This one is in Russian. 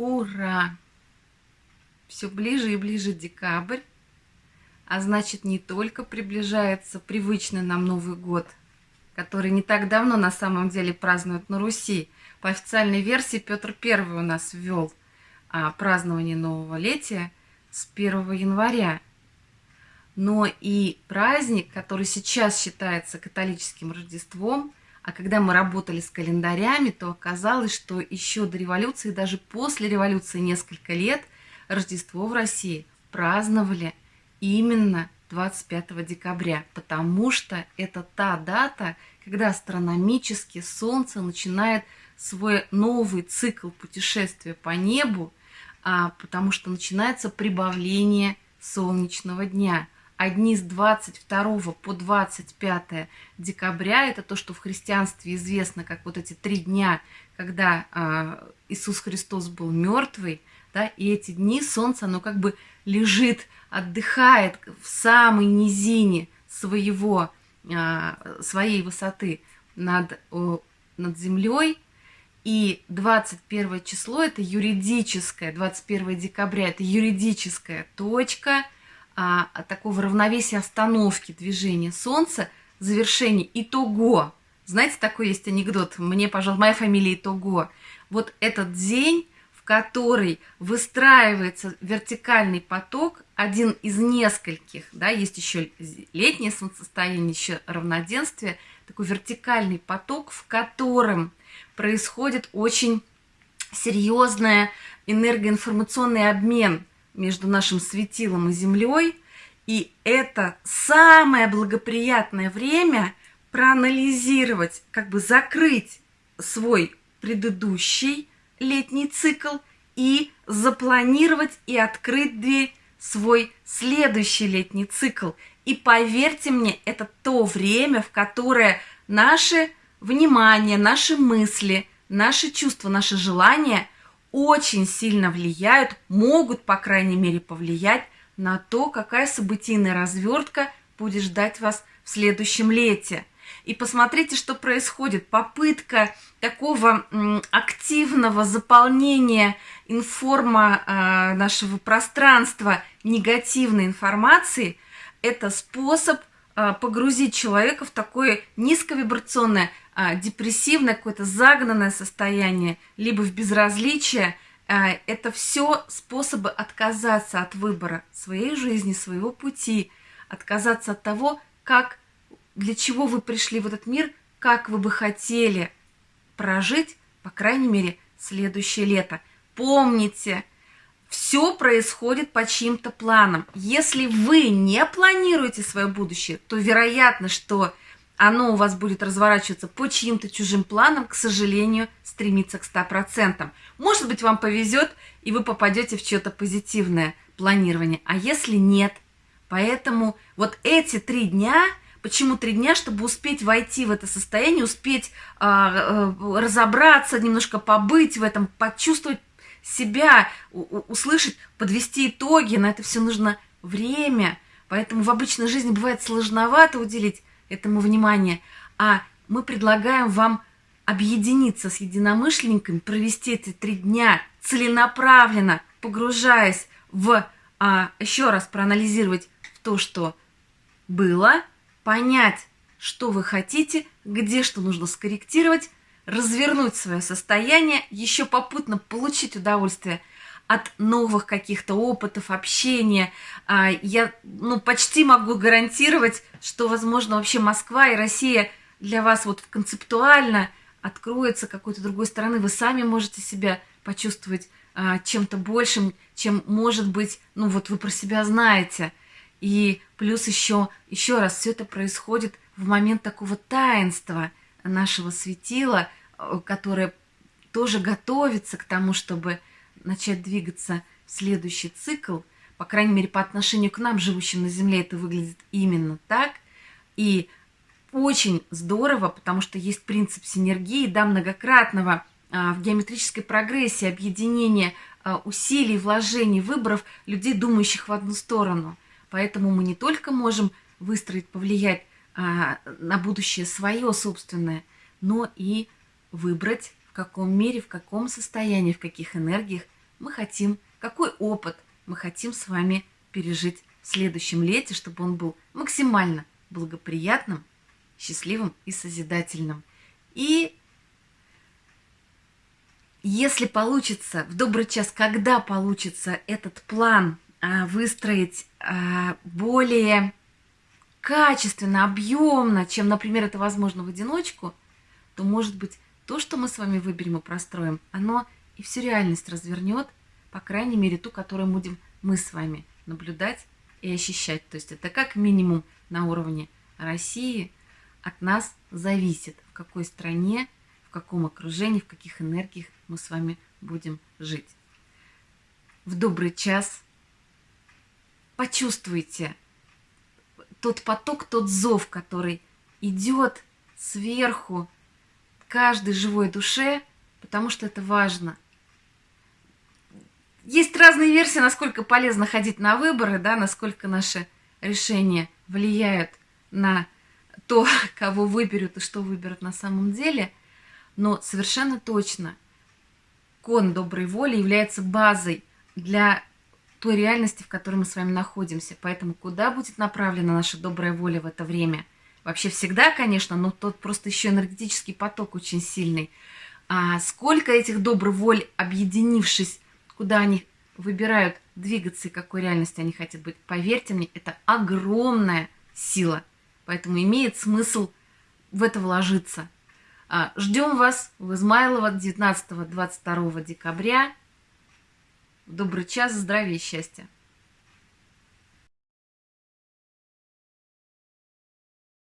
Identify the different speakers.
Speaker 1: Ура! Все ближе и ближе декабрь, а значит не только приближается привычный нам Новый год, который не так давно на самом деле празднуют на Руси. По официальной версии Петр I у нас ввел а, празднование Нового Летия с 1 января. Но и праздник, который сейчас считается католическим Рождеством – а когда мы работали с календарями, то оказалось, что еще до революции, даже после революции несколько лет, Рождество в России праздновали именно 25 декабря, потому что это та дата, когда астрономически Солнце начинает свой новый цикл путешествия по небу, а, потому что начинается прибавление солнечного дня – одни с 22 по 25 декабря, это то, что в христианстве известно как вот эти три дня, когда э, Иисус Христос был мертвый, да, и эти дни солнце, оно как бы лежит, отдыхает в самой низине своего, э, своей высоты над, э, над землей, и 21 число это юридическое, 21 декабря это юридическая точка – а, такого равновесия остановки движения Солнца, завершение итого. Знаете, такой есть анекдот, мне, пожалуйста, моя фамилия итого. Вот этот день, в который выстраивается вертикальный поток, один из нескольких, да, есть еще летнее солнцестояние, еще равноденствие, такой вертикальный поток, в котором происходит очень серьезный энергоинформационный обмен – между нашим светилом и Землей. И это самое благоприятное время проанализировать, как бы закрыть свой предыдущий летний цикл и запланировать и открыть дверь свой следующий летний цикл. И поверьте мне, это то время, в которое наше внимание, наши мысли, наши чувства, наши желания – очень сильно влияют, могут, по крайней мере, повлиять на то, какая событийная развертка будет ждать вас в следующем лете. И посмотрите, что происходит. Попытка такого активного заполнения информа э, нашего пространства негативной информации – это способ э, погрузить человека в такое низковибрационное а, депрессивное, какое-то загнанное состояние, либо в безразличие, а, это все способы отказаться от выбора своей жизни, своего пути, отказаться от того, как, для чего вы пришли в этот мир, как вы бы хотели прожить, по крайней мере, следующее лето. Помните, все происходит по чьим-то планам. Если вы не планируете свое будущее, то вероятно, что оно у вас будет разворачиваться по чьим-то чужим планам, к сожалению, стремиться к 100%. Может быть, вам повезет, и вы попадете в чье-то позитивное планирование. А если нет? Поэтому вот эти три дня, почему три дня, чтобы успеть войти в это состояние, успеть э, э, разобраться, немножко побыть в этом, почувствовать себя, услышать, подвести итоги, на это все нужно время. Поэтому в обычной жизни бывает сложновато уделить этому внимание, а мы предлагаем вам объединиться с единомышленниками, провести эти три дня целенаправленно, погружаясь в, а, еще раз проанализировать то, что было, понять, что вы хотите, где что нужно скорректировать, развернуть свое состояние, еще попутно получить удовольствие от новых каких-то опытов, общения. А, я ну, почти могу гарантировать, что, возможно, вообще Москва и Россия для вас вот концептуально откроется какой-то другой стороны. Вы сами можете себя почувствовать а, чем-то большим, чем может быть, ну вот вы про себя знаете. И плюс еще, еще раз, все это происходит в момент такого таинства нашего светила, э, которое тоже готовится к тому, чтобы начать двигаться в следующий цикл, по крайней мере, по отношению к нам, живущим на Земле, это выглядит именно так. И очень здорово, потому что есть принцип синергии, да, многократного а, в геометрической прогрессии объединения а, усилий, вложений, выборов людей, думающих в одну сторону. Поэтому мы не только можем выстроить, повлиять а, на будущее свое собственное, но и выбрать каком мере, в каком состоянии, в каких энергиях мы хотим, какой опыт мы хотим с вами пережить в следующем лете, чтобы он был максимально благоприятным, счастливым и созидательным. И если получится, в добрый час, когда получится этот план а, выстроить а, более качественно, объемно, чем, например, это возможно в одиночку, то, может быть, то, что мы с вами выберем и простроим, оно и всю реальность развернет, по крайней мере, ту, которую будем мы с вами наблюдать и ощущать. То есть это как минимум на уровне России от нас зависит, в какой стране, в каком окружении, в каких энергиях мы с вами будем жить. В добрый час почувствуйте тот поток, тот зов, который идет сверху каждой живой душе, потому что это важно. Есть разные версии, насколько полезно ходить на выборы, да, насколько наши решения влияют на то, кого выберут и что выберут на самом деле. Но совершенно точно кон доброй воли является базой для той реальности, в которой мы с вами находимся. Поэтому куда будет направлена наша добрая воля в это время? Вообще всегда, конечно, но тот просто еще энергетический поток очень сильный. А сколько этих добрых воль, объединившись, куда они выбирают двигаться и какой реальности они хотят быть, поверьте мне, это огромная сила. Поэтому имеет смысл в это вложиться. А, ждем вас в Измайлово 19-22 декабря. Добрый час, здравия и счастья!